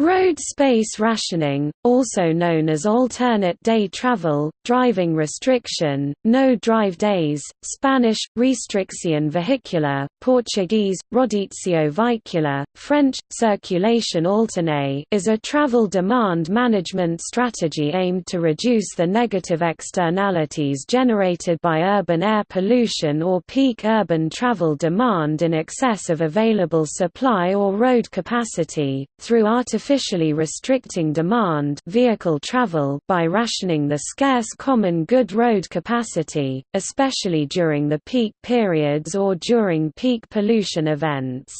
Road space rationing, also known as alternate day travel, driving restriction, no drive days, Spanish, restricción vehicular, Portuguese, rodizio veicular, French, circulation alternée is a travel demand management strategy aimed to reduce the negative externalities generated by urban air pollution or peak urban travel demand in excess of available supply or road capacity, through artificial artificially restricting demand vehicle travel by rationing the scarce common good road capacity, especially during the peak periods or during peak pollution events.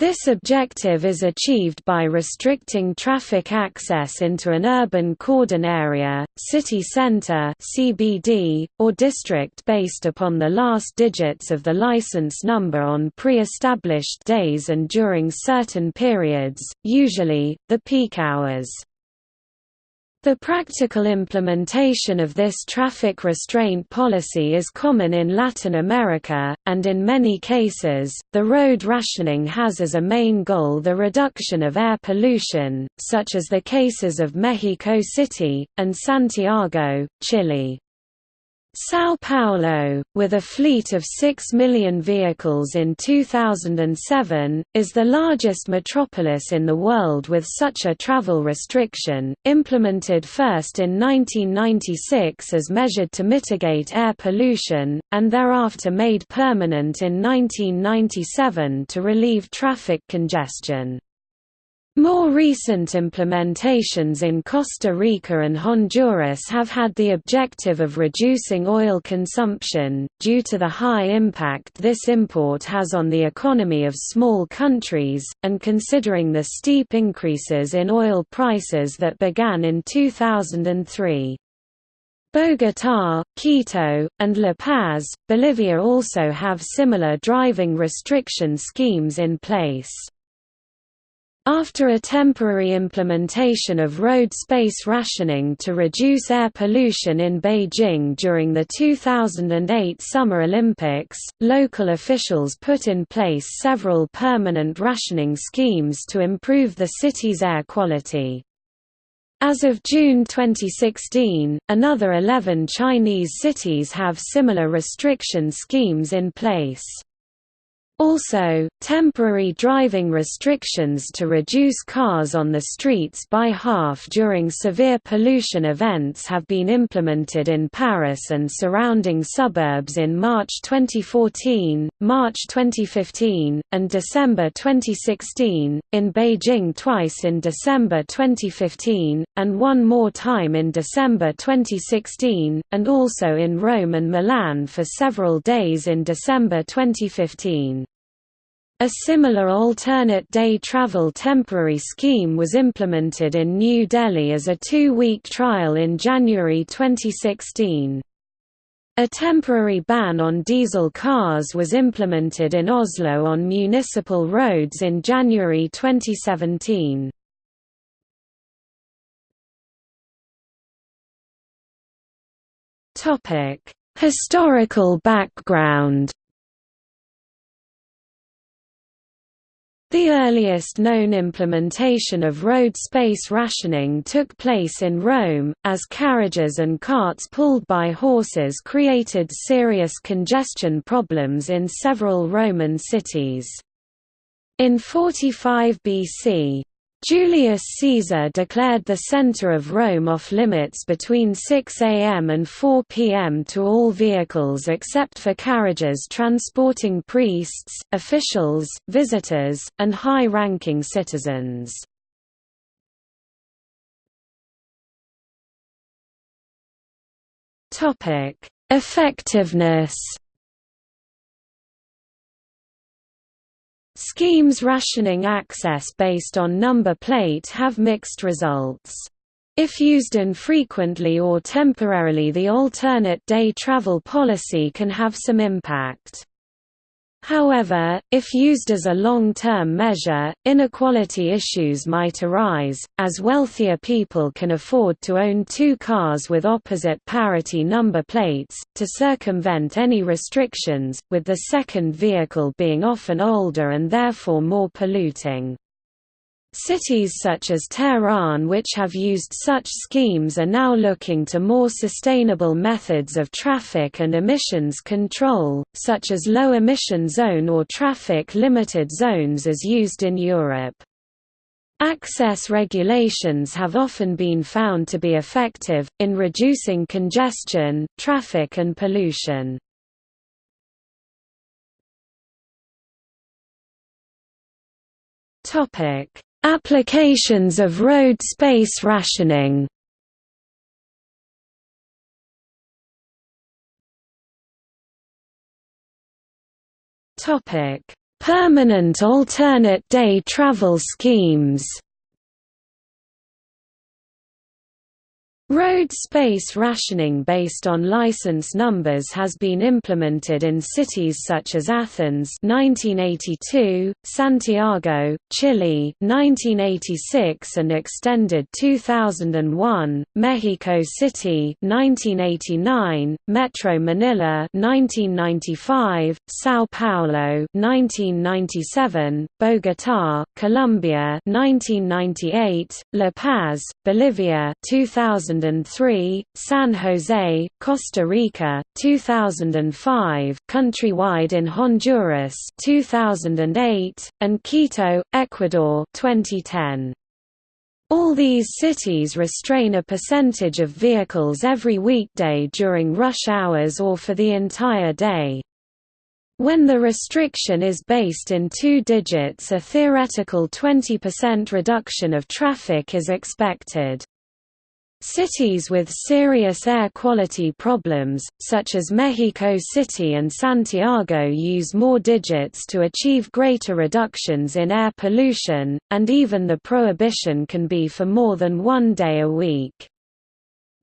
This objective is achieved by restricting traffic access into an urban cordon area, city center (CBD), or district based upon the last digits of the license number on pre-established days and during certain periods, usually the peak hours. The practical implementation of this traffic restraint policy is common in Latin America, and in many cases, the road rationing has as a main goal the reduction of air pollution, such as the cases of Mexico City, and Santiago, Chile. São Paulo, with a fleet of 6 million vehicles in 2007, is the largest metropolis in the world with such a travel restriction, implemented first in 1996 as measured to mitigate air pollution, and thereafter made permanent in 1997 to relieve traffic congestion. More recent implementations in Costa Rica and Honduras have had the objective of reducing oil consumption, due to the high impact this import has on the economy of small countries, and considering the steep increases in oil prices that began in 2003. Bogotá, Quito, and La Paz, Bolivia also have similar driving restriction schemes in place. After a temporary implementation of road space rationing to reduce air pollution in Beijing during the 2008 Summer Olympics, local officials put in place several permanent rationing schemes to improve the city's air quality. As of June 2016, another 11 Chinese cities have similar restriction schemes in place. Also, temporary driving restrictions to reduce cars on the streets by half during severe pollution events have been implemented in Paris and surrounding suburbs in March 2014, March 2015, and December 2016, in Beijing twice in December 2015, and one more time in December 2016, and also in Rome and Milan for several days in December 2015. A similar alternate day travel temporary scheme was implemented in New Delhi as a two-week trial in January 2016. A temporary ban on diesel cars was implemented in Oslo on municipal roads in January 2017. Historical background The earliest known implementation of road space rationing took place in Rome, as carriages and carts pulled by horses created serious congestion problems in several Roman cities. In 45 BC, Julius Caesar declared the center of Rome off-limits between 6 am and 4 pm to all vehicles except for carriages transporting priests, officials, visitors, and high-ranking citizens. Effectiveness Schemes rationing access based on number plate have mixed results. If used infrequently or temporarily the alternate day travel policy can have some impact. However, if used as a long-term measure, inequality issues might arise, as wealthier people can afford to own two cars with opposite parity number plates, to circumvent any restrictions, with the second vehicle being often older and therefore more polluting. Cities such as Tehran which have used such schemes are now looking to more sustainable methods of traffic and emissions control, such as low-emission zone or traffic-limited zones as used in Europe. Access regulations have often been found to be effective, in reducing congestion, traffic and pollution. Applications of road space rationing. Permanent alternate day travel schemes Road space rationing based on license numbers has been implemented in cities such as Athens 1982, Santiago, Chile 1986 and extended 2001, Mexico City 1989, Metro Manila 1995, São Paulo 1997, Bogotá, Colombia 1998, La Paz, Bolivia 2000 2003, San Jose, Costa Rica, 2005, countrywide in Honduras 2008, and Quito, Ecuador 2010. All these cities restrain a percentage of vehicles every weekday during rush hours or for the entire day. When the restriction is based in two digits a theoretical 20% reduction of traffic is expected. Cities with serious air quality problems, such as Mexico City and Santiago use more digits to achieve greater reductions in air pollution, and even the prohibition can be for more than one day a week.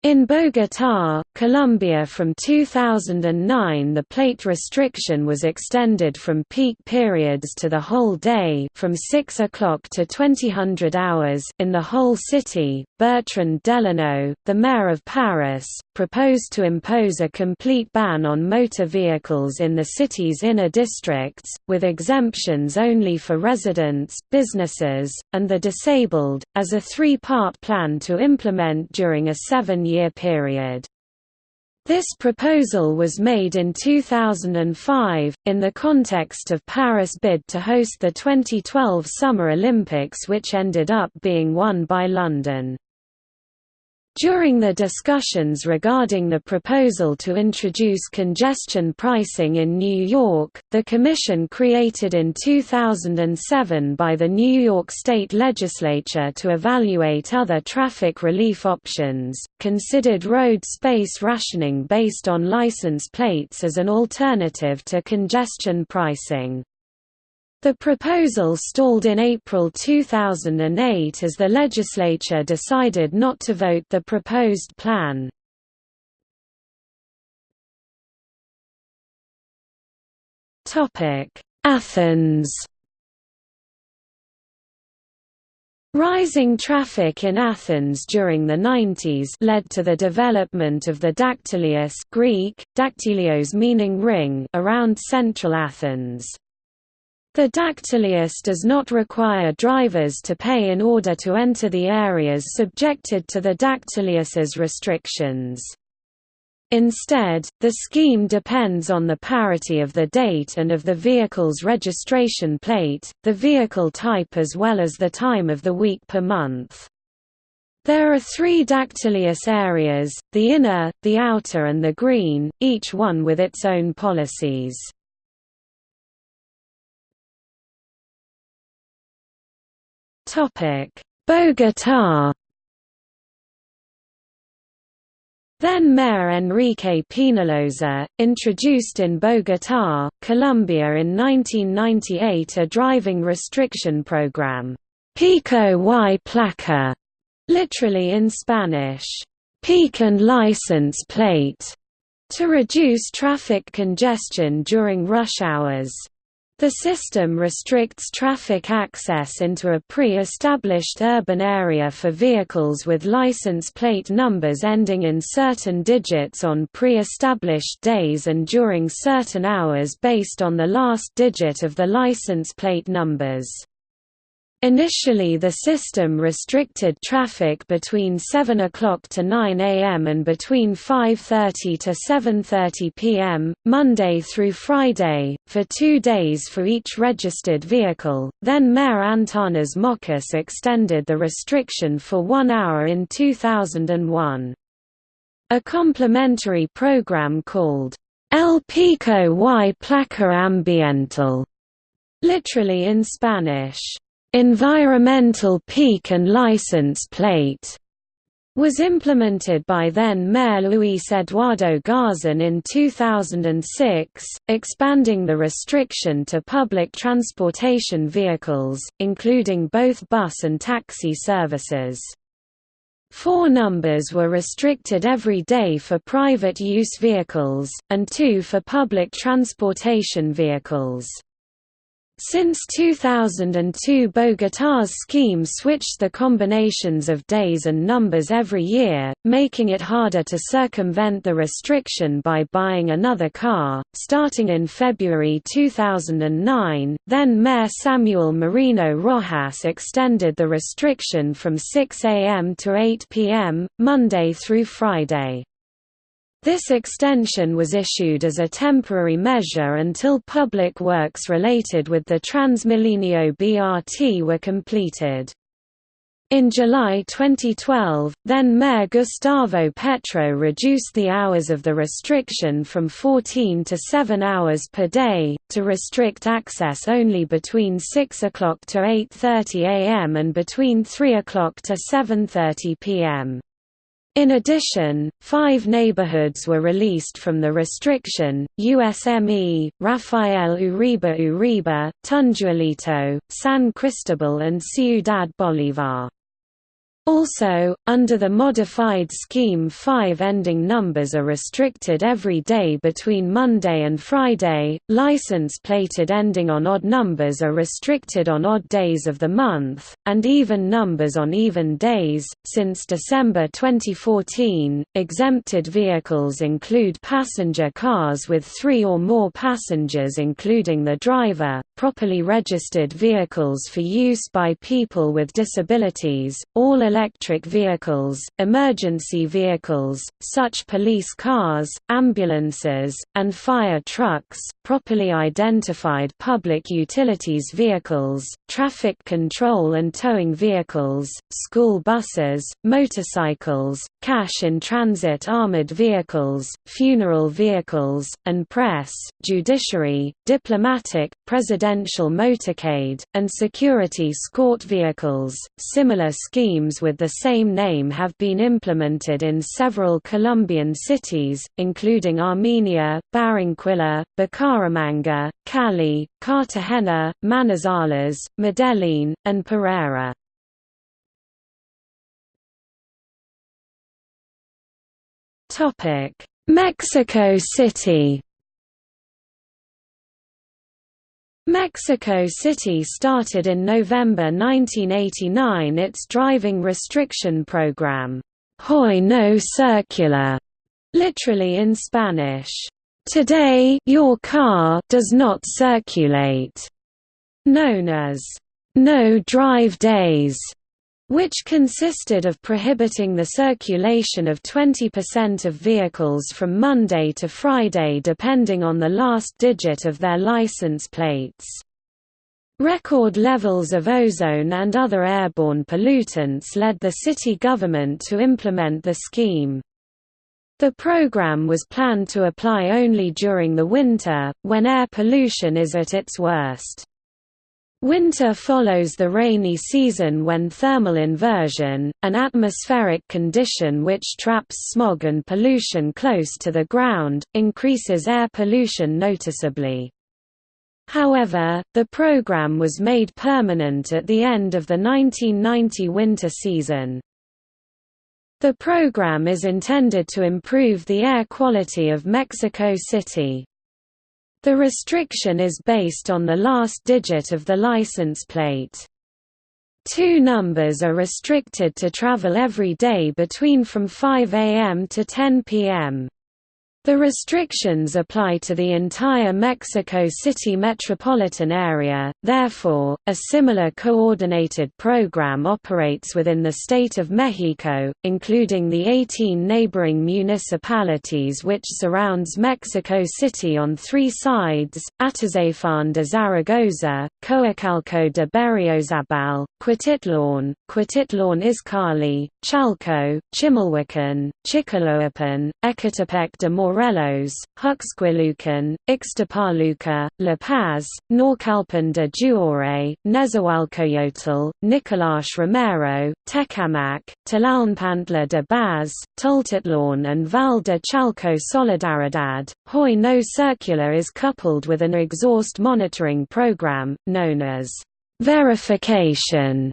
In Bogotá, Colombia from 2009 the plate restriction was extended from peak periods to the whole day from 6 o'clock to 2000 hours in the whole city. Bertrand Delanoë, the mayor of Paris, proposed to impose a complete ban on motor vehicles in the city's inner districts, with exemptions only for residents, businesses, and the disabled, as a three-part plan to implement during a seven-year period. This proposal was made in 2005, in the context of Paris' bid to host the 2012 Summer Olympics which ended up being won by London. During the discussions regarding the proposal to introduce congestion pricing in New York, the Commission created in 2007 by the New York State Legislature to evaluate other traffic relief options, considered road space rationing based on license plates as an alternative to congestion pricing. The proposal stalled in April 2008 as the legislature decided not to vote the proposed plan. Athens Rising traffic in Athens during the 90s led to the development of the dactylios Greek, dactylios meaning ring around central Athens. The dactylios does not require drivers to pay in order to enter the areas subjected to the dactylios's restrictions. Instead, the scheme depends on the parity of the date and of the vehicle's registration plate, the vehicle type as well as the time of the week per month. There are three dactylios areas, the inner, the outer and the green, each one with its own policies. Topic: Bogotá. Then Mayor Enrique Peñalosa, introduced in Bogotá, Colombia in 1998 a driving restriction program, Pico y Placa, literally in Spanish, peak and license plate, to reduce traffic congestion during rush hours. The system restricts traffic access into a pre-established urban area for vehicles with license plate numbers ending in certain digits on pre-established days and during certain hours based on the last digit of the license plate numbers. Initially the system restricted traffic between 7 o'clock to 9 am and between 5.30 to 7.30 pm, Monday through Friday, for two days for each registered vehicle, then Mayor Antanas Mockus extended the restriction for one hour in 2001. A complementary program called El Pico y Placa Ambiental, literally in Spanish, environmental peak and license plate was implemented by then Mayor Luis Eduardo Garzon in 2006, expanding the restriction to public transportation vehicles, including both bus and taxi services. Four numbers were restricted every day for private use vehicles, and two for public transportation vehicles. Since 2002 Bogotá's scheme switched the combinations of days and numbers every year, making it harder to circumvent the restriction by buying another car. Starting in February 2009, then Mayor Samuel Moreno Rojas extended the restriction from 6 a.m. to 8 p.m., Monday through Friday. This extension was issued as a temporary measure until public works related with the Transmilenio BRT were completed. In July 2012, then Mayor Gustavo Petro reduced the hours of the restriction from 14 to 7 hours per day, to restrict access only between 6 o'clock to 8.30 am and between 3 o'clock to 7.30 pm. In addition, five neighborhoods were released from the restriction, USME, Rafael Uribe Uribe, Tunjuelito, San Cristobal and Ciudad Bolívar. Also, under the modified scheme five ending numbers are restricted every day between Monday and Friday, license-plated ending on odd numbers are restricted on odd days of the month, and even numbers on even days. Since December 2014, exempted vehicles include passenger cars with three or more passengers including the driver, properly registered vehicles for use by people with disabilities, all electric vehicles, emergency vehicles, such police cars, ambulances, and fire trucks, properly identified public utilities vehicles, traffic control and towing vehicles, school buses, motorcycles, cash-in-transit armored vehicles, funeral vehicles, and press, judiciary, diplomatic, presidential motorcade, and security escort vehicles. Similar schemes with the same name have been implemented in several Colombian cities, including Armenia, Barranquilla, Bucaramanga, Cali, Cartagena, Manizales, Medellin, and Pereira. Mexico City Mexico City started in November 1989 its driving restriction program, Hoy no circula, literally in Spanish, Today your car does not circulate, known as no drive days which consisted of prohibiting the circulation of 20% of vehicles from Monday to Friday depending on the last digit of their license plates. Record levels of ozone and other airborne pollutants led the city government to implement the scheme. The program was planned to apply only during the winter, when air pollution is at its worst. Winter follows the rainy season when thermal inversion, an atmospheric condition which traps smog and pollution close to the ground, increases air pollution noticeably. However, the program was made permanent at the end of the 1990 winter season. The program is intended to improve the air quality of Mexico City. The restriction is based on the last digit of the license plate. Two numbers are restricted to travel every day between from 5 am to 10 pm. The restrictions apply to the entire Mexico City metropolitan area, therefore, a similar coordinated program operates within the state of Mexico, including the 18 neighboring municipalities which surrounds Mexico City on three sides, Atizapán de Zaragoza, Coacalco de Berriozabal, Cuautitlán, Cuautitlán Izcalli, Chalco, Chimalhuacán, Chicoloapan, Ecatepec de Morelos, Huixquilucan, Ixtapaluca, La Paz, Naucalpan de Juárez, Nezahualcoyotl, Nicolás Romero, Tecamac, Tlalnepantla de Baz, Tultitlán and Val de Chalco Solidaridad. Hoy no Circular is coupled with an exhaust monitoring program, known as verification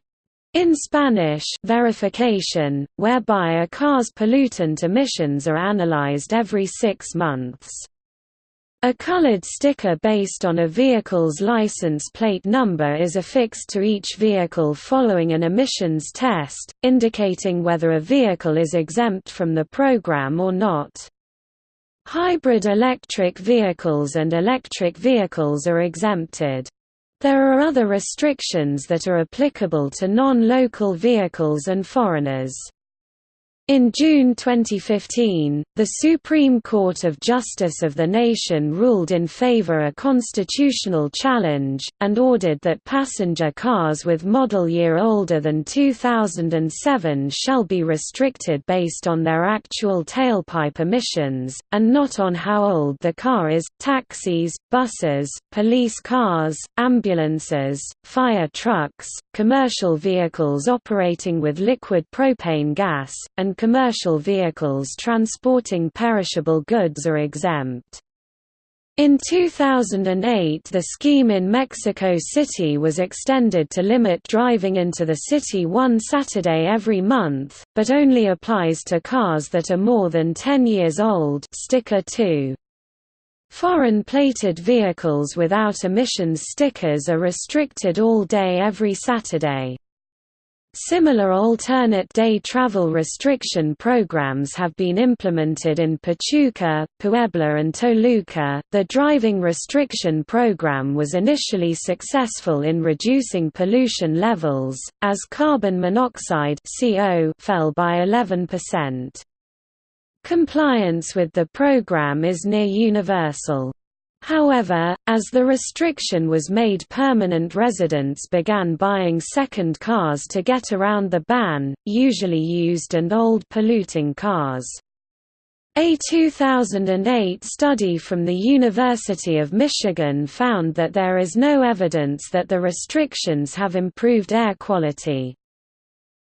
in Spanish verificación, whereby a car's pollutant emissions are analyzed every six months. A colored sticker based on a vehicle's license plate number is affixed to each vehicle following an emissions test, indicating whether a vehicle is exempt from the program or not. Hybrid electric vehicles and electric vehicles are exempted. There are other restrictions that are applicable to non-local vehicles and foreigners. In June 2015, the Supreme Court of Justice of the nation ruled in favor a constitutional challenge, and ordered that passenger cars with model year older than 2007 shall be restricted based on their actual tailpipe emissions, and not on how old the car is. Taxis, buses, police cars, ambulances, fire trucks, commercial vehicles operating with liquid propane gas, and commercial vehicles transporting perishable goods are exempt. In 2008 the scheme in Mexico City was extended to limit driving into the city one Saturday every month, but only applies to cars that are more than 10 years old sticker 2. Foreign plated vehicles without emissions stickers are restricted all day every Saturday. Similar alternate day travel restriction programs have been implemented in Pachuca, Puebla, and Toluca. The driving restriction program was initially successful in reducing pollution levels, as carbon monoxide (CO) fell by 11%. Compliance with the program is near universal. However, as the restriction was made permanent residents began buying second cars to get around the ban, usually used and old polluting cars. A 2008 study from the University of Michigan found that there is no evidence that the restrictions have improved air quality.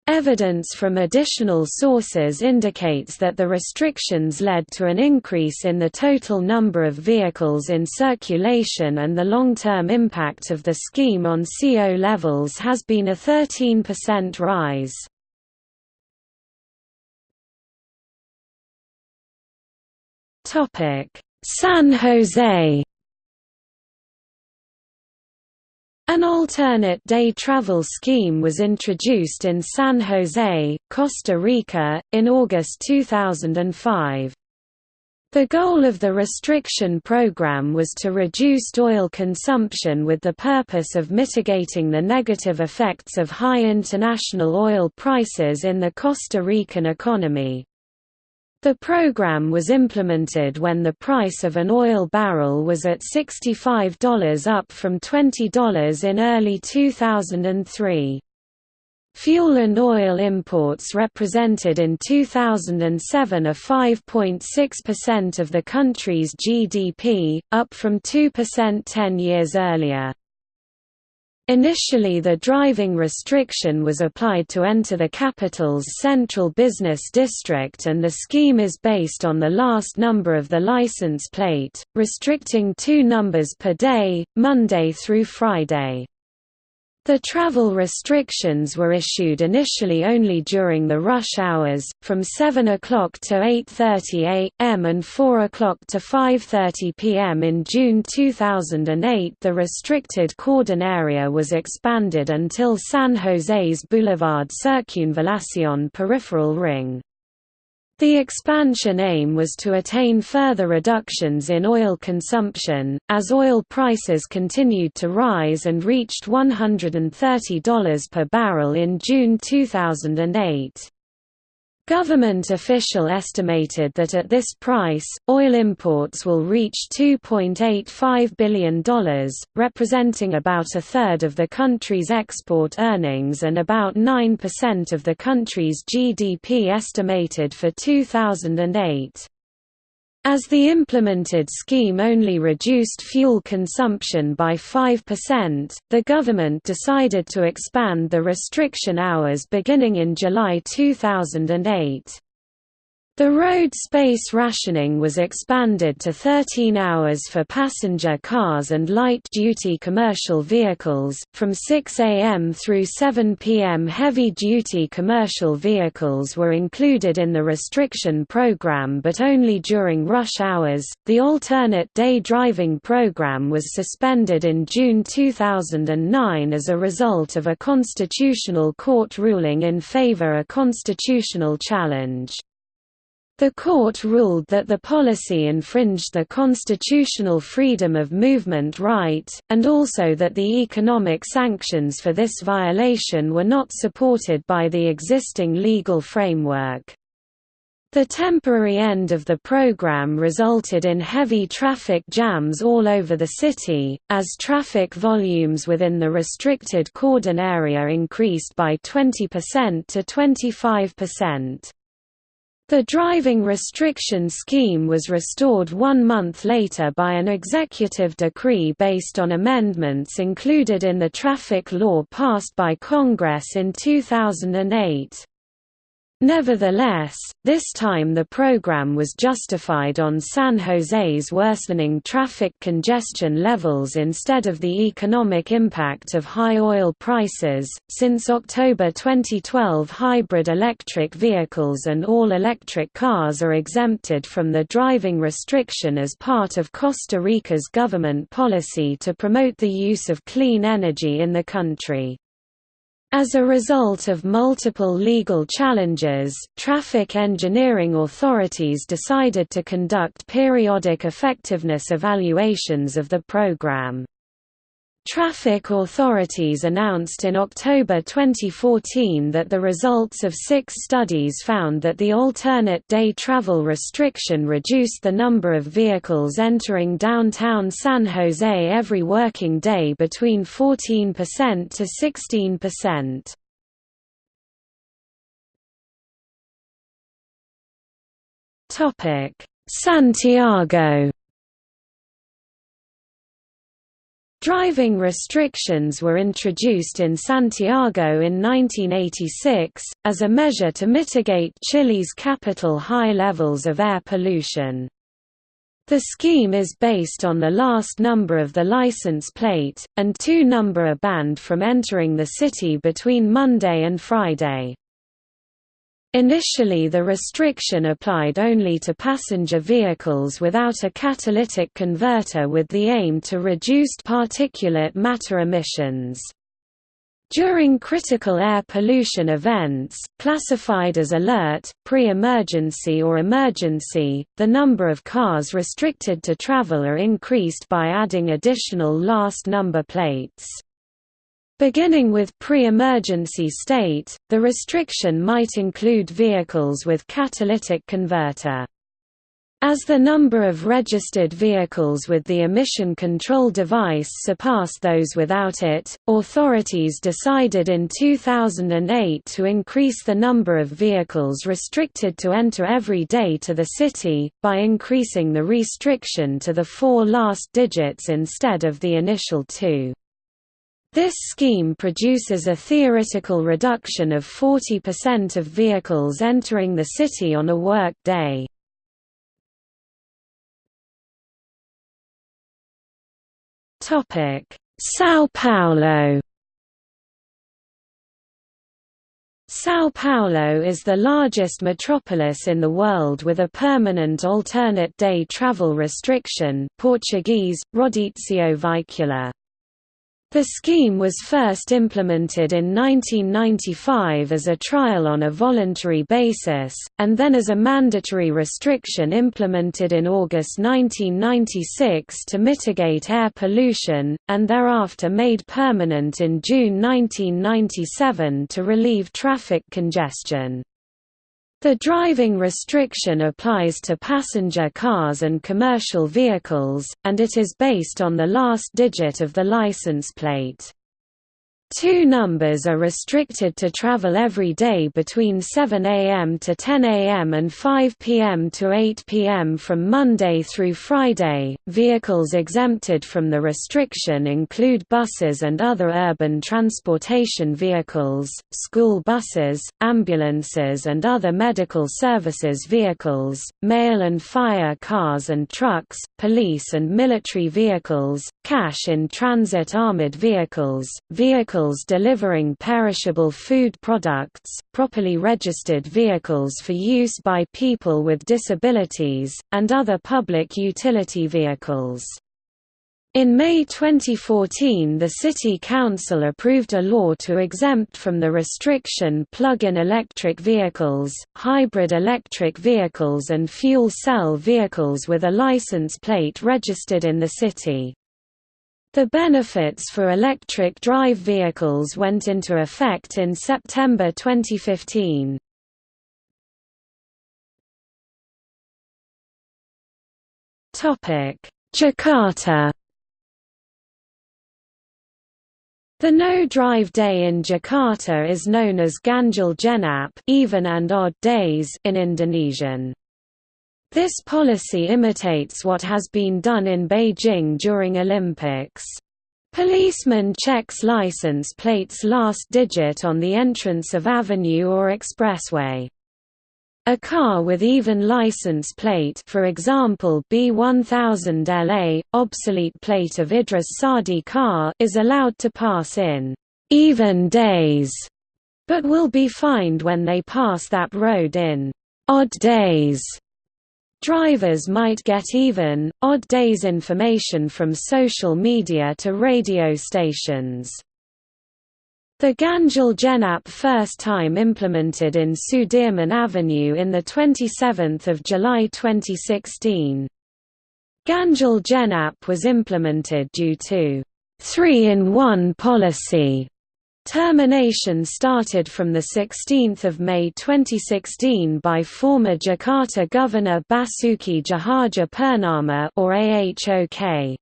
Evidence from additional sources indicates that the restrictions led to an increase in the total number of vehicles in circulation and the long-term impact of the scheme on CO levels has been a 13% rise. San Jose An alternate day travel scheme was introduced in San Jose, Costa Rica, in August 2005. The goal of the restriction program was to reduce oil consumption with the purpose of mitigating the negative effects of high international oil prices in the Costa Rican economy. The program was implemented when the price of an oil barrel was at $65 up from $20 in early 2003. Fuel and oil imports represented in 2007 a 5.6% of the country's GDP, up from 2% 10 years earlier. Initially the driving restriction was applied to enter the capital's central business district and the scheme is based on the last number of the license plate, restricting two numbers per day, Monday through Friday. The travel restrictions were issued initially only during the rush hours, from 7 o'clock to 8.30 am and 4 o'clock to 5.30 pm. In June 2008 the restricted cordon area was expanded until San Jose's Boulevard Circunvalación peripheral ring. The expansion aim was to attain further reductions in oil consumption, as oil prices continued to rise and reached $130 per barrel in June 2008. Government official estimated that at this price, oil imports will reach $2.85 billion, representing about a third of the country's export earnings and about 9% of the country's GDP estimated for 2008. As the implemented scheme only reduced fuel consumption by 5%, the government decided to expand the restriction hours beginning in July 2008. The road space rationing was expanded to 13 hours for passenger cars and light-duty commercial vehicles, from 6 am through 7 pm heavy-duty commercial vehicles were included in the restriction program but only during rush hours. The alternate day driving program was suspended in June 2009 as a result of a constitutional court ruling in favor a constitutional challenge. The court ruled that the policy infringed the constitutional freedom of movement right, and also that the economic sanctions for this violation were not supported by the existing legal framework. The temporary end of the program resulted in heavy traffic jams all over the city, as traffic volumes within the restricted cordon area increased by 20% to 25%. The driving restriction scheme was restored one month later by an executive decree based on amendments included in the traffic law passed by Congress in 2008. Nevertheless, this time the program was justified on San Jose's worsening traffic congestion levels instead of the economic impact of high oil prices. Since October 2012, hybrid electric vehicles and all electric cars are exempted from the driving restriction as part of Costa Rica's government policy to promote the use of clean energy in the country. As a result of multiple legal challenges, traffic engineering authorities decided to conduct periodic effectiveness evaluations of the program. Traffic authorities announced in October 2014 that the results of six studies found that the alternate day travel restriction reduced the number of vehicles entering downtown San Jose every working day between 14% to 16%. Topic: Santiago Driving restrictions were introduced in Santiago in 1986, as a measure to mitigate Chile's capital high levels of air pollution. The scheme is based on the last number of the license plate, and two number are banned from entering the city between Monday and Friday. Initially the restriction applied only to passenger vehicles without a catalytic converter with the aim to reduced particulate matter emissions. During critical air pollution events, classified as alert, pre-emergency or emergency, the number of cars restricted to travel are increased by adding additional last number plates. Beginning with pre-emergency state, the restriction might include vehicles with catalytic converter. As the number of registered vehicles with the emission control device surpassed those without it, authorities decided in 2008 to increase the number of vehicles restricted to enter every day to the city, by increasing the restriction to the four last digits instead of the initial two. This scheme produces a theoretical reduction of 40% of vehicles entering the city on a work day. São Paulo São Paulo is the largest metropolis in the world with a permanent alternate day travel restriction Portuguese, Rodízio Veicular. The scheme was first implemented in 1995 as a trial on a voluntary basis, and then as a mandatory restriction implemented in August 1996 to mitigate air pollution, and thereafter made permanent in June 1997 to relieve traffic congestion. The driving restriction applies to passenger cars and commercial vehicles, and it is based on the last digit of the license plate. Two numbers are restricted to travel every day between 7 a.m. to 10 a.m. and 5 p.m. to 8 p.m. from Monday through Friday. Vehicles exempted from the restriction include buses and other urban transportation vehicles, school buses, ambulances, and other medical services vehicles, mail and fire cars and trucks, police and military vehicles, cash in transit armored vehicles, vehicles vehicles delivering perishable food products, properly registered vehicles for use by people with disabilities, and other public utility vehicles. In May 2014 the City Council approved a law to exempt from the restriction plug-in electric vehicles, hybrid electric vehicles and fuel cell vehicles with a license plate registered in the city. The benefits for electric drive vehicles went into effect in September 2015. Jakarta The no-drive day in Jakarta is known as Ganjil Genap even and odd days in Indonesian. This policy imitates what has been done in Beijing during Olympics. Policeman checks license plate's last digit on the entrance of avenue or expressway. A car with even license plate for example B1000 LA, obsolete plate of Idris Sardi car is allowed to pass in «even days», but will be fined when they pass that road in «odd days». Drivers might get even, odd days information from social media to radio stations. The Ganjil Genap first time implemented in Sudirman Avenue in 27 July 2016. Ganjil Genap was implemented due to three-in-one policy Termination started from 16 May 2016 by former Jakarta Governor Basuki Tjahaja Purnama or AHOK.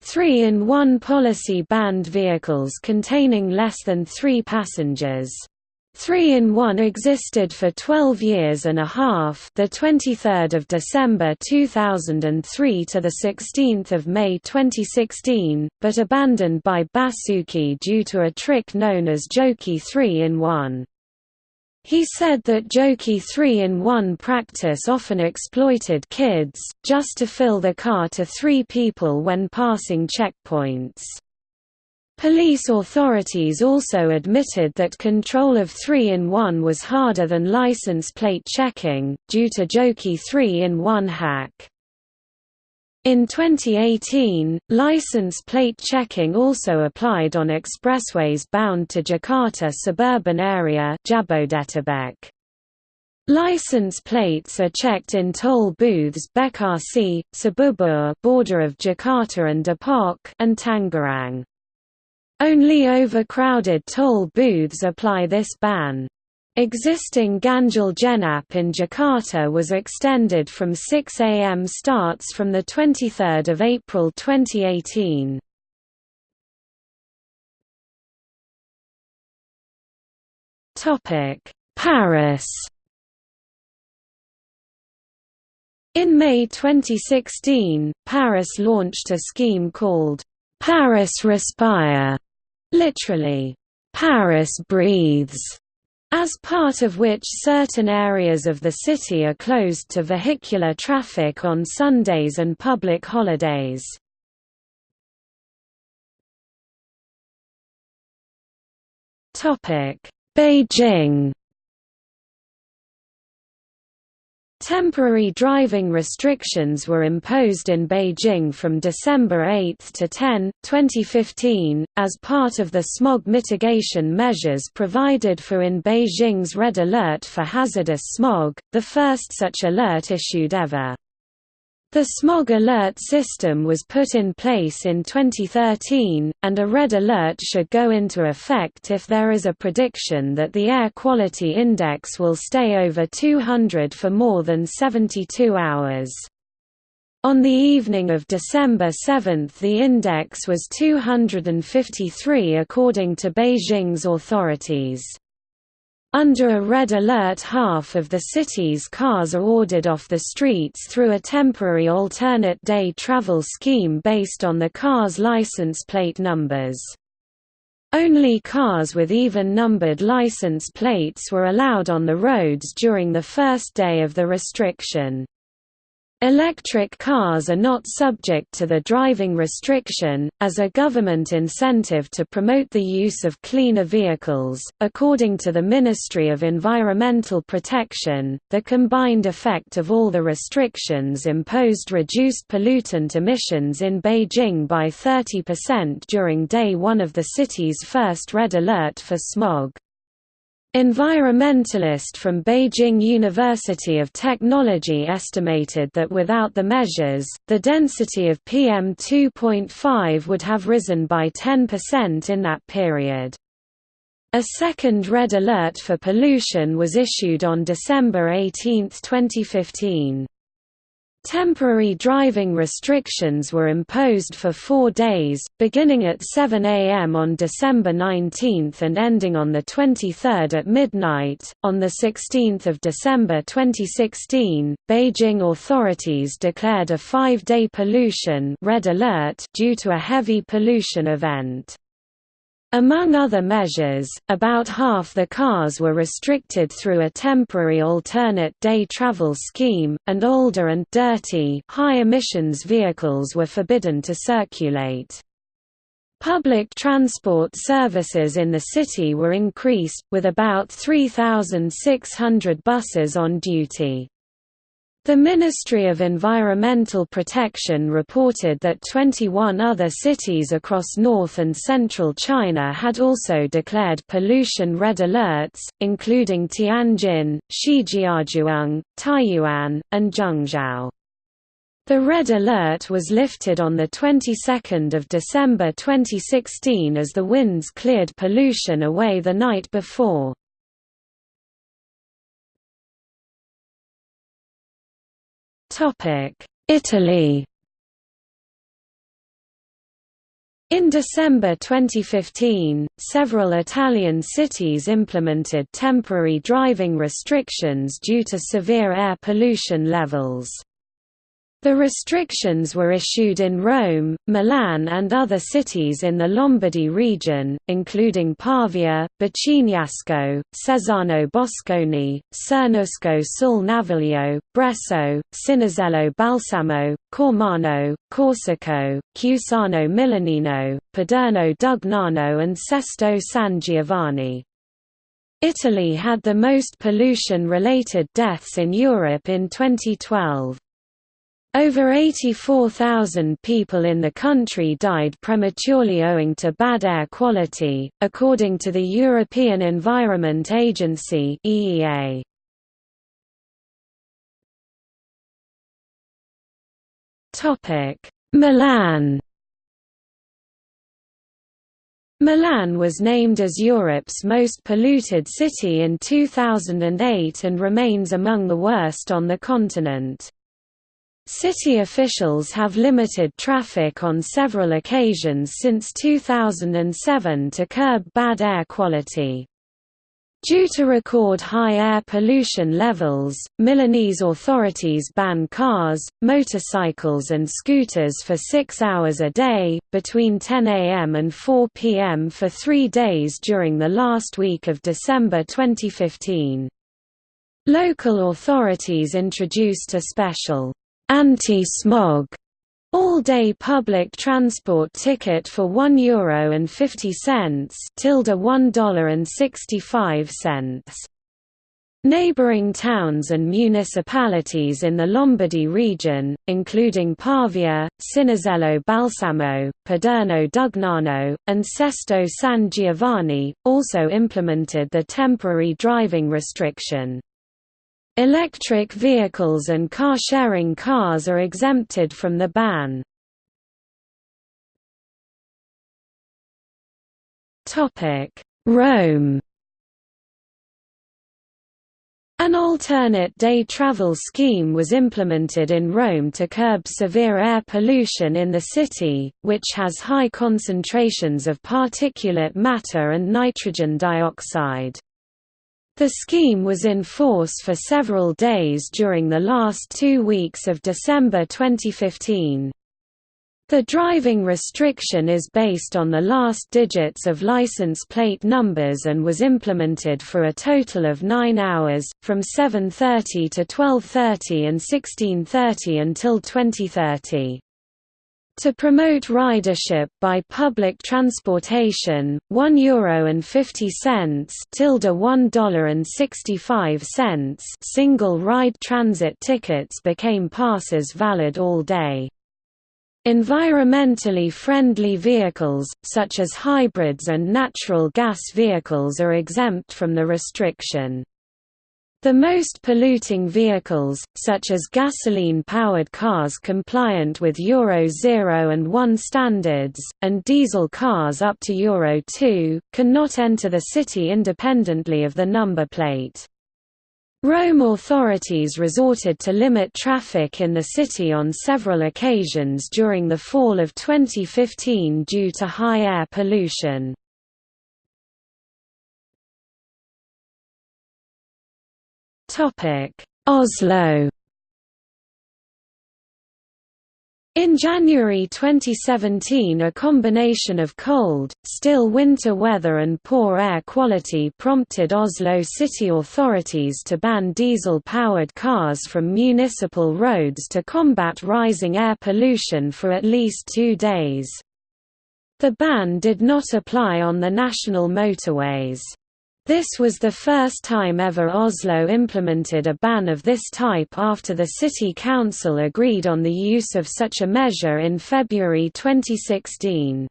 Three-in-one policy banned vehicles containing less than three passengers. 3-in-1 existed for 12 years and a half the 23rd of December 2003 to the 16th of May 2016, but abandoned by Basuki due to a trick known as Joki 3-in-1. He said that Joki 3-in-1 practice often exploited kids, just to fill the car to three people when passing checkpoints. Police authorities also admitted that control of 3-in-1 was harder than license plate checking, due to Joki 3-in-1 hack. In 2018, license plate checking also applied on expressways bound to Jakarta suburban area Jabodetabek. License plates are checked in toll booths Bekasi, Cibubur border of Jakarta and Depok and Tangerang. Only overcrowded toll booths apply this ban. Existing Ganjil Genap in Jakarta was extended from 6 am starts from 23 April 2018. Paris In May 2016, Paris launched a scheme called Paris Respire literally, Paris breathes, as part of which certain areas of the city are closed to vehicular traffic on Sundays and public holidays. Beijing Temporary driving restrictions were imposed in Beijing from December 8 to 10, 2015, as part of the smog mitigation measures provided for in Beijing's Red Alert for hazardous smog, the first such alert issued ever. The smog alert system was put in place in 2013, and a red alert should go into effect if there is a prediction that the air quality index will stay over 200 for more than 72 hours. On the evening of December 7 the index was 253 according to Beijing's authorities. Under a red alert half of the city's cars are ordered off the streets through a temporary alternate day travel scheme based on the car's license plate numbers. Only cars with even numbered license plates were allowed on the roads during the first day of the restriction. Electric cars are not subject to the driving restriction, as a government incentive to promote the use of cleaner vehicles. According to the Ministry of Environmental Protection, the combined effect of all the restrictions imposed reduced pollutant emissions in Beijing by 30% during day one of the city's first red alert for smog. Environmentalist from Beijing University of Technology estimated that without the measures, the density of PM2.5 would have risen by 10% in that period. A second red alert for pollution was issued on December 18, 2015. Temporary driving restrictions were imposed for four days, beginning at 7 am on December 19 and ending on 23 at midnight. On 16 December 2016, Beijing authorities declared a five-day pollution red alert due to a heavy pollution event. Among other measures, about half the cars were restricted through a temporary alternate day travel scheme, and older and dirty high-emissions vehicles were forbidden to circulate. Public transport services in the city were increased, with about 3,600 buses on duty. The Ministry of Environmental Protection reported that 21 other cities across north and central China had also declared pollution red alerts, including Tianjin, Shijiazhuang, Taiyuan, and Zhengzhou. The red alert was lifted on the 22nd of December 2016 as the winds cleared pollution away the night before. Italy In December 2015, several Italian cities implemented temporary driving restrictions due to severe air pollution levels. The restrictions were issued in Rome, Milan and other cities in the Lombardy region, including Pavia, Baciniasco, Cesano Boscone, Cernusco sul Naviglio, Bresso, Cinisello Balsamo, Cormano, Corsico, Cusano Milanino, Paderno Dugnano and Sesto San Giovanni. Italy had the most pollution-related deaths in Europe in 2012. Over 84,000 people in the country died prematurely owing to bad air quality, according to the European Environment Agency (EEA). Topic: Milan. Milan was named as Europe's most polluted city in 2008 and remains among the worst on the continent. City officials have limited traffic on several occasions since 2007 to curb bad air quality. Due to record high air pollution levels, Milanese authorities ban cars, motorcycles and scooters for six hours a day, between 10 am and 4 pm for three days during the last week of December 2015. Local authorities introduced a special Anti-smog all-day public transport ticket for €1 and 50 cents tilde $1.65. Neighbouring towns and municipalities in the Lombardy region, including Pavia, Cinisello Balsamo, Paderno Dugnano, and Sesto San Giovanni, also implemented the temporary driving restriction. Electric vehicles and car-sharing cars are exempted from the ban. Rome an alternate day travel scheme was implemented in Rome to curb severe air pollution in the city, which has high concentrations of particulate matter and nitrogen dioxide. The scheme was in force for several days during the last two weeks of December 2015. The driving restriction is based on the last digits of license plate numbers and was implemented for a total of 9 hours, from 7.30 to 12.30 and 16.30 until 2030. To promote ridership by public transportation, €1 Euro and 50 cents tilde $1.65 single ride transit tickets became passes valid all day. Environmentally friendly vehicles, such as hybrids and natural gas vehicles are exempt from the restriction. The most polluting vehicles, such as gasoline-powered cars compliant with Euro 0 and 1 standards, and diesel cars up to Euro 2, cannot enter the city independently of the number plate. Rome authorities resorted to limit traffic in the city on several occasions during the fall of 2015 due to high air pollution. Oslo In January 2017 a combination of cold, still winter weather and poor air quality prompted Oslo city authorities to ban diesel-powered cars from municipal roads to combat rising air pollution for at least two days. The ban did not apply on the national motorways. This was the first time ever Oslo implemented a ban of this type after the City Council agreed on the use of such a measure in February 2016.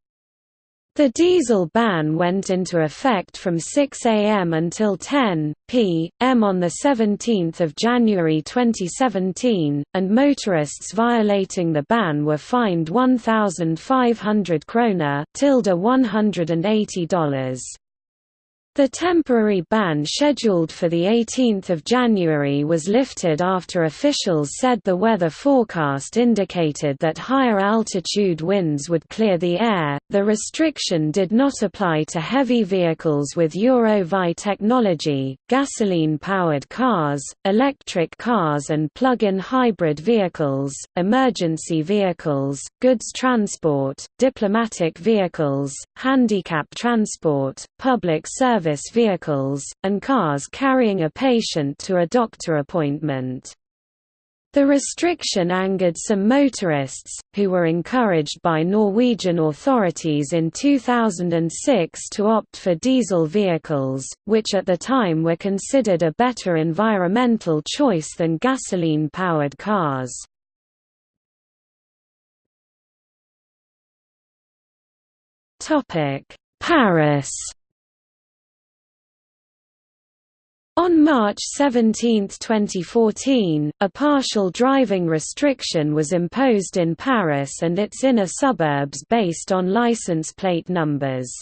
The diesel ban went into effect from 6 am until 10 p.m. on 17 January 2017, and motorists violating the ban were fined 1,500 kroner $180. The temporary ban scheduled for 18 January was lifted after officials said the weather forecast indicated that higher altitude winds would clear the air. The restriction did not apply to heavy vehicles with Euro-V technology, gasoline-powered cars, electric cars and plug-in hybrid vehicles, emergency vehicles, goods transport, diplomatic vehicles, handicap transport, public service service vehicles, and cars carrying a patient to a doctor appointment. The restriction angered some motorists, who were encouraged by Norwegian authorities in 2006 to opt for diesel vehicles, which at the time were considered a better environmental choice than gasoline-powered cars. Paris On March 17, 2014, a partial driving restriction was imposed in Paris and its inner suburbs based on license plate numbers.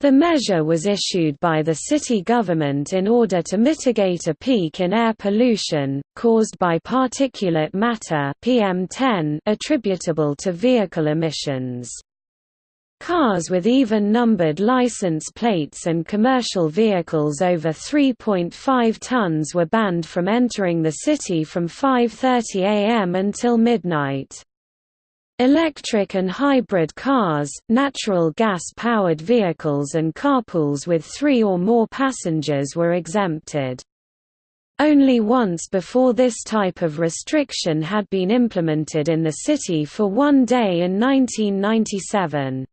The measure was issued by the city government in order to mitigate a peak in air pollution, caused by particulate matter PM10 attributable to vehicle emissions. Cars with even-numbered license plates and commercial vehicles over 3.5 tons were banned from entering the city from 5.30 am until midnight. Electric and hybrid cars, natural gas-powered vehicles and carpools with three or more passengers were exempted. Only once before this type of restriction had been implemented in the city for one day in 1997.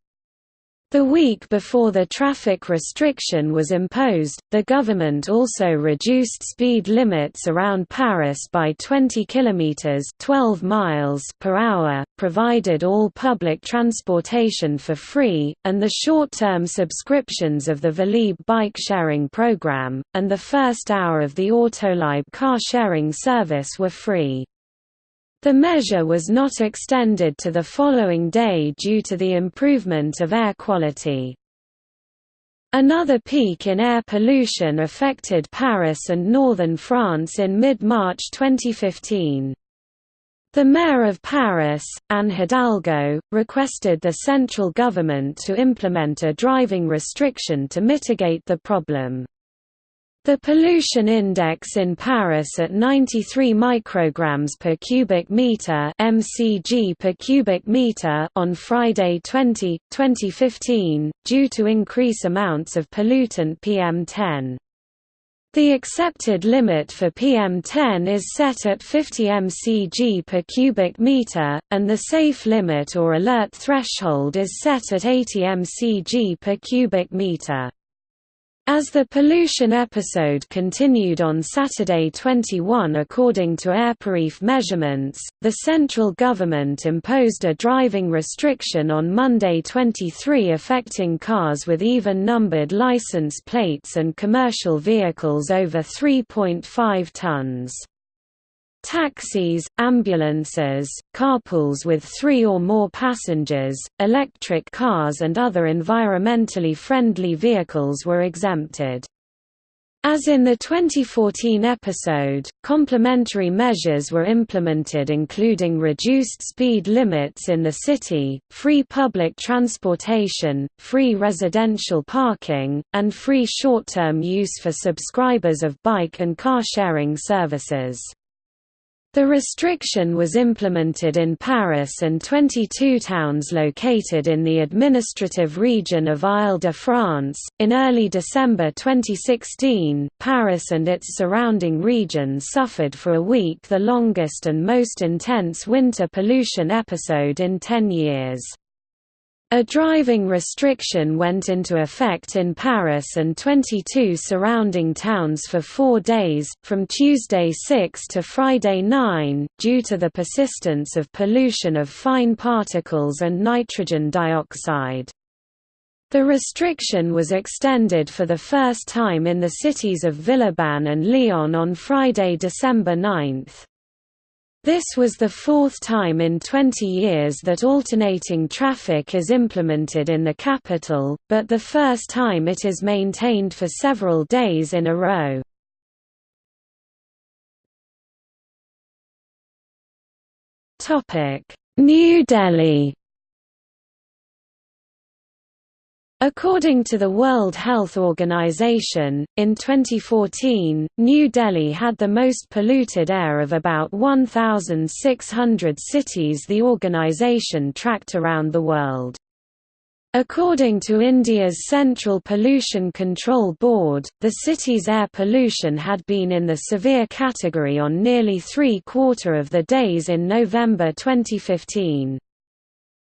The week before the traffic restriction was imposed, the government also reduced speed limits around Paris by 20 km 12 miles) per hour, provided all public transportation for free, and the short-term subscriptions of the Velib bike-sharing program and the first hour of the Autolib car-sharing service were free. The measure was not extended to the following day due to the improvement of air quality. Another peak in air pollution affected Paris and northern France in mid-March 2015. The mayor of Paris, Anne Hidalgo, requested the central government to implement a driving restriction to mitigate the problem. The pollution index in Paris at 93 micrograms per cubic meter (mcg per cubic meter) on Friday 20, 2015, due to increase amounts of pollutant PM10. The accepted limit for PM10 is set at 50 mcg per cubic meter, and the safe limit or alert threshold is set at 80 mcg per cubic meter. As the pollution episode continued on Saturday 21 according to Airparif measurements, the central government imposed a driving restriction on Monday 23 affecting cars with even-numbered license plates and commercial vehicles over 3.5 tons. Taxis, ambulances, carpools with three or more passengers, electric cars and other environmentally friendly vehicles were exempted. As in the 2014 episode, complementary measures were implemented including reduced speed limits in the city, free public transportation, free residential parking, and free short-term use for subscribers of bike and car sharing services. The restriction was implemented in Paris and 22 towns located in the administrative region of Ile-de-France. In early December 2016, Paris and its surrounding regions suffered for a week the longest and most intense winter pollution episode in 10 years. A driving restriction went into effect in Paris and 22 surrounding towns for four days, from Tuesday 6 to Friday 9, due to the persistence of pollution of fine particles and nitrogen dioxide. The restriction was extended for the first time in the cities of Villeurbanne and Lyon on Friday, December 9. This was the fourth time in 20 years that alternating traffic is implemented in the capital, but the first time it is maintained for several days in a row. New Delhi According to the World Health Organization, in 2014, New Delhi had the most polluted air of about 1,600 cities the organization tracked around the world. According to India's Central Pollution Control Board, the city's air pollution had been in the severe category on nearly three-quarter of the days in November 2015.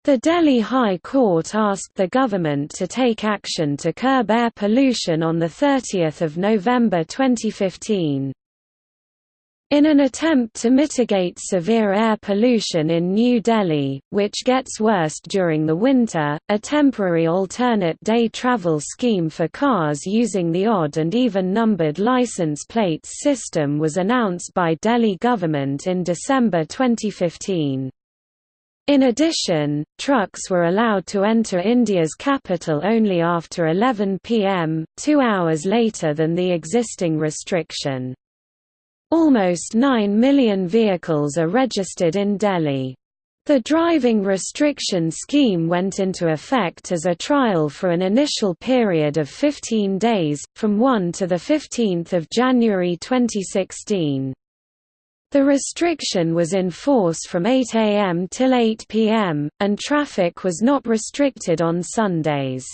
The Delhi High Court asked the government to take action to curb air pollution on 30 November 2015. In an attempt to mitigate severe air pollution in New Delhi, which gets worse during the winter, a temporary alternate day travel scheme for cars using the odd and even numbered license plates system was announced by Delhi government in December 2015. In addition, trucks were allowed to enter India's capital only after 11 pm, two hours later than the existing restriction. Almost 9 million vehicles are registered in Delhi. The driving restriction scheme went into effect as a trial for an initial period of 15 days, from 1 to 15 January 2016. The restriction was in force from 8 am till 8 pm, and traffic was not restricted on Sundays.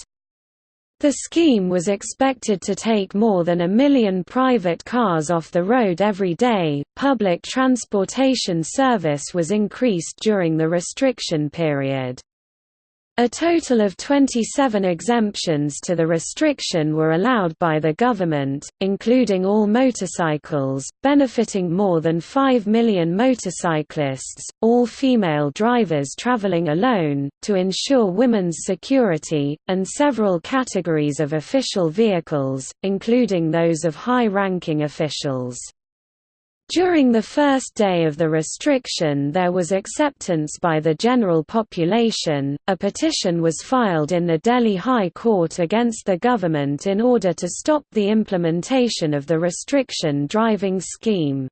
The scheme was expected to take more than a million private cars off the road every day. Public transportation service was increased during the restriction period. A total of 27 exemptions to the restriction were allowed by the government, including all motorcycles, benefiting more than 5 million motorcyclists, all female drivers traveling alone, to ensure women's security, and several categories of official vehicles, including those of high-ranking officials. During the first day of the restriction there was acceptance by the general population, a petition was filed in the Delhi High Court against the government in order to stop the implementation of the restriction driving scheme.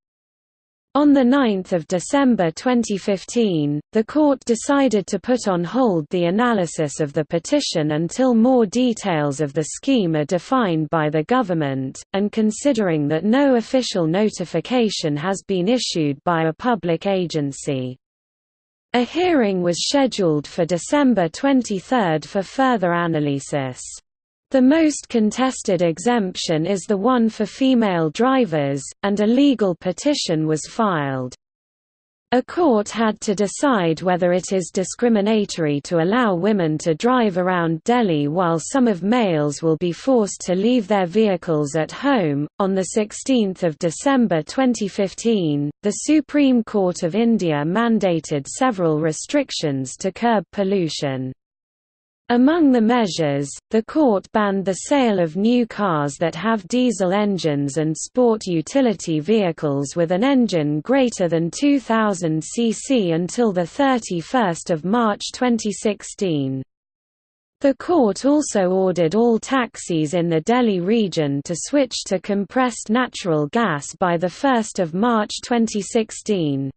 On 9 December 2015, the court decided to put on hold the analysis of the petition until more details of the scheme are defined by the government, and considering that no official notification has been issued by a public agency. A hearing was scheduled for December 23 for further analysis. The most contested exemption is the one for female drivers, and a legal petition was filed. A court had to decide whether it is discriminatory to allow women to drive around Delhi while some of males will be forced to leave their vehicles at home. On the 16th of December 2015, the Supreme Court of India mandated several restrictions to curb pollution. Among the measures, the court banned the sale of new cars that have diesel engines and sport utility vehicles with an engine greater than 2000 cc until the 31st of March 2016. The court also ordered all taxis in the Delhi region to switch to compressed natural gas by the 1st of March 2016.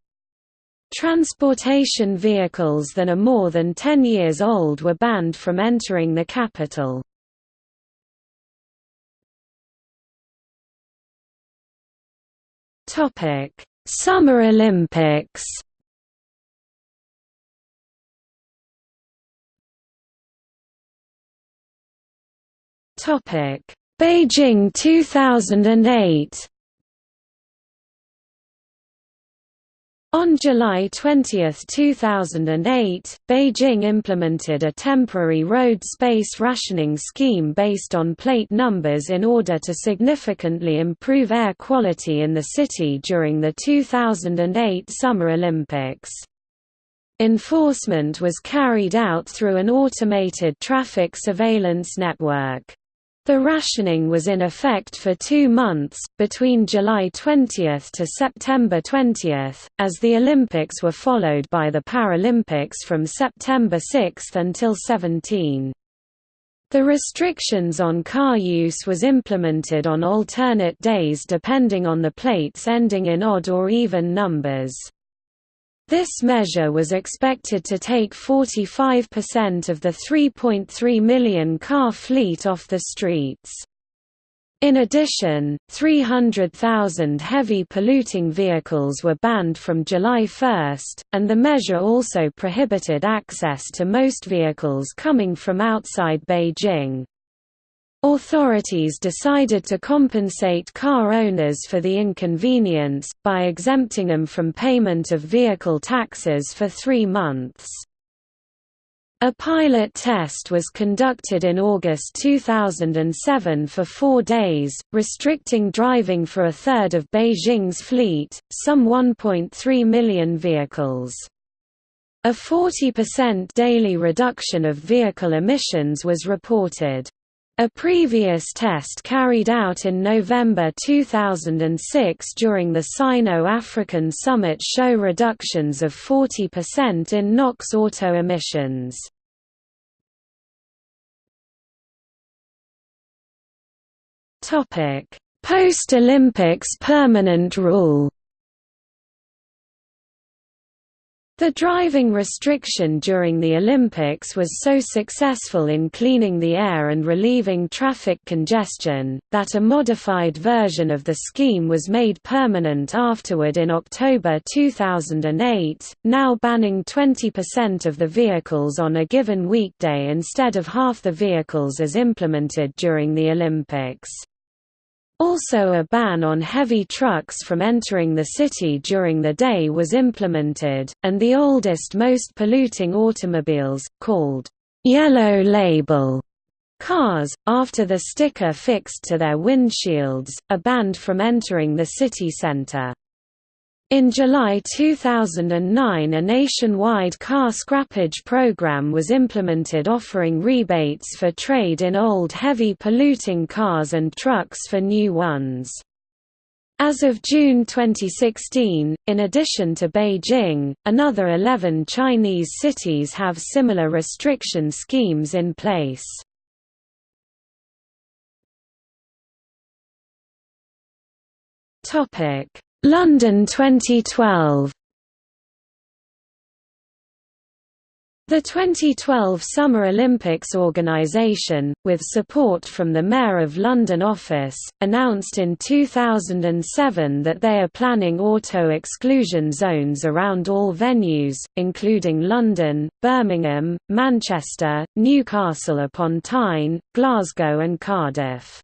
Transportation vehicles that are more than 10 years old were banned from entering the capital. Summer Olympics Beijing 2008 On July 20, 2008, Beijing implemented a temporary road space rationing scheme based on plate numbers in order to significantly improve air quality in the city during the 2008 Summer Olympics. Enforcement was carried out through an automated traffic surveillance network. The rationing was in effect for two months, between July 20 to September 20, as the Olympics were followed by the Paralympics from September 6 until 17. The restrictions on car use was implemented on alternate days depending on the plates ending in odd or even numbers. This measure was expected to take 45% of the 3.3 million car fleet off the streets. In addition, 300,000 heavy polluting vehicles were banned from July 1, and the measure also prohibited access to most vehicles coming from outside Beijing. Authorities decided to compensate car owners for the inconvenience, by exempting them from payment of vehicle taxes for three months. A pilot test was conducted in August 2007 for four days, restricting driving for a third of Beijing's fleet, some 1.3 million vehicles. A 40% daily reduction of vehicle emissions was reported. A previous test carried out in November 2006 during the Sino-African Summit show reductions of 40% in NOx auto emissions. Post-Olympics permanent rule The driving restriction during the Olympics was so successful in cleaning the air and relieving traffic congestion, that a modified version of the scheme was made permanent afterward in October 2008, now banning 20% of the vehicles on a given weekday instead of half the vehicles as implemented during the Olympics. Also a ban on heavy trucks from entering the city during the day was implemented, and the oldest most polluting automobiles, called yellow label cars, after the sticker fixed to their windshields, are banned from entering the city centre. In July 2009 a nationwide car scrappage program was implemented offering rebates for trade in old heavy polluting cars and trucks for new ones. As of June 2016, in addition to Beijing, another 11 Chinese cities have similar restriction schemes in place. London 2012 The 2012 Summer Olympics organisation, with support from the Mayor of London office, announced in 2007 that they are planning auto-exclusion zones around all venues, including London, Birmingham, Manchester, Newcastle upon Tyne, Glasgow and Cardiff.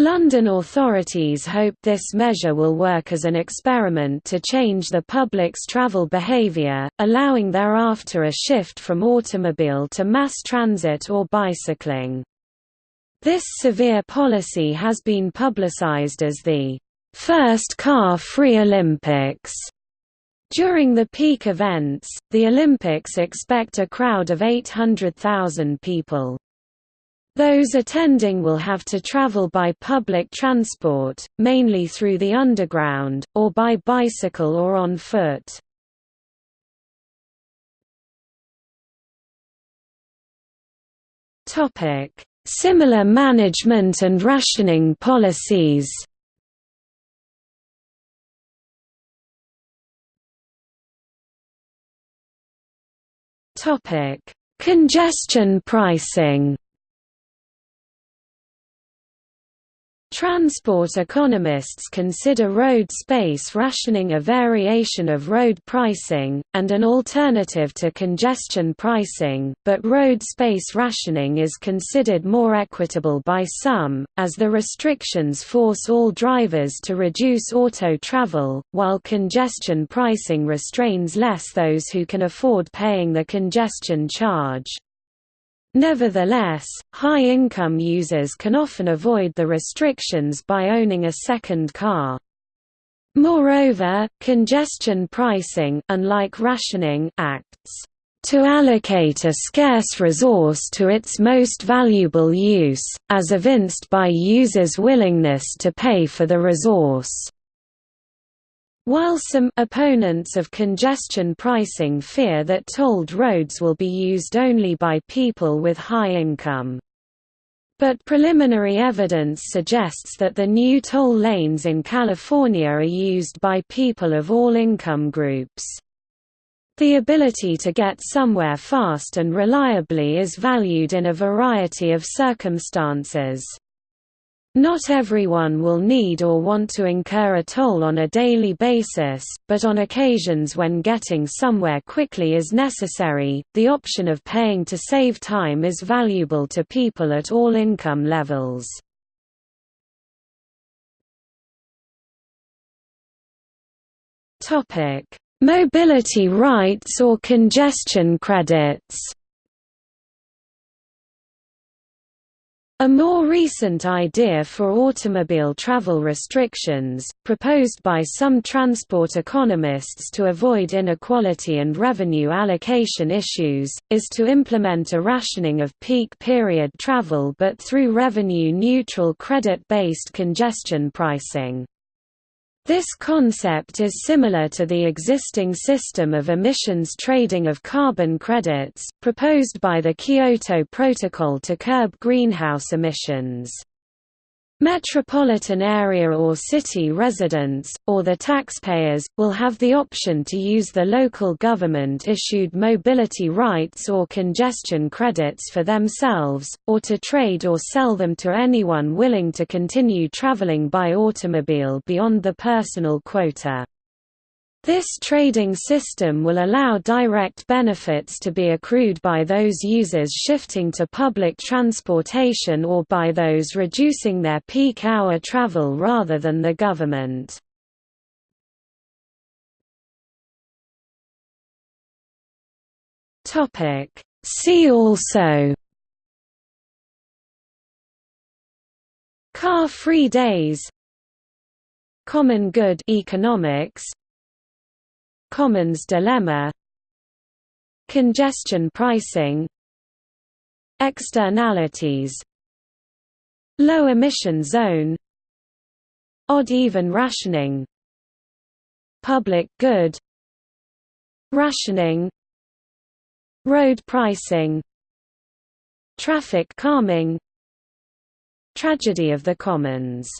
London authorities hope this measure will work as an experiment to change the public's travel behaviour, allowing thereafter a shift from automobile to mass transit or bicycling. This severe policy has been publicised as the first car-free Olympics. During the peak events, the Olympics expect a crowd of 800,000 people. Those attending will have to travel by public transport, mainly through the underground, or by bicycle or on foot. Similar management and rationing policies Congestion pricing Transport economists consider road space rationing a variation of road pricing, and an alternative to congestion pricing, but road space rationing is considered more equitable by some, as the restrictions force all drivers to reduce auto travel, while congestion pricing restrains less those who can afford paying the congestion charge. Nevertheless, high-income users can often avoid the restrictions by owning a second car. Moreover, congestion pricing unlike rationing acts to allocate a scarce resource to its most valuable use, as evinced by users' willingness to pay for the resource. While some opponents of congestion pricing fear that tolled roads will be used only by people with high income. But preliminary evidence suggests that the new toll lanes in California are used by people of all income groups. The ability to get somewhere fast and reliably is valued in a variety of circumstances. Not everyone will need or want to incur a toll on a daily basis, but on occasions when getting somewhere quickly is necessary, the option of paying to save time is valuable to people at all income levels. Mobility rights or congestion credits A more recent idea for automobile travel restrictions, proposed by some transport economists to avoid inequality and revenue allocation issues, is to implement a rationing of peak period travel but through revenue-neutral credit-based congestion pricing. This concept is similar to the existing system of emissions trading of carbon credits, proposed by the Kyoto Protocol to curb greenhouse emissions. Metropolitan area or city residents, or the taxpayers, will have the option to use the local government-issued mobility rights or congestion credits for themselves, or to trade or sell them to anyone willing to continue traveling by automobile beyond the personal quota. This trading system will allow direct benefits to be accrued by those users shifting to public transportation or by those reducing their peak hour travel rather than the government. See also Car-free days Common good economics Commons dilemma. Congestion pricing. Externalities. Low emission zone. Odd-even rationing. Public good. Rationing. Road pricing. Traffic calming. Tragedy of the Commons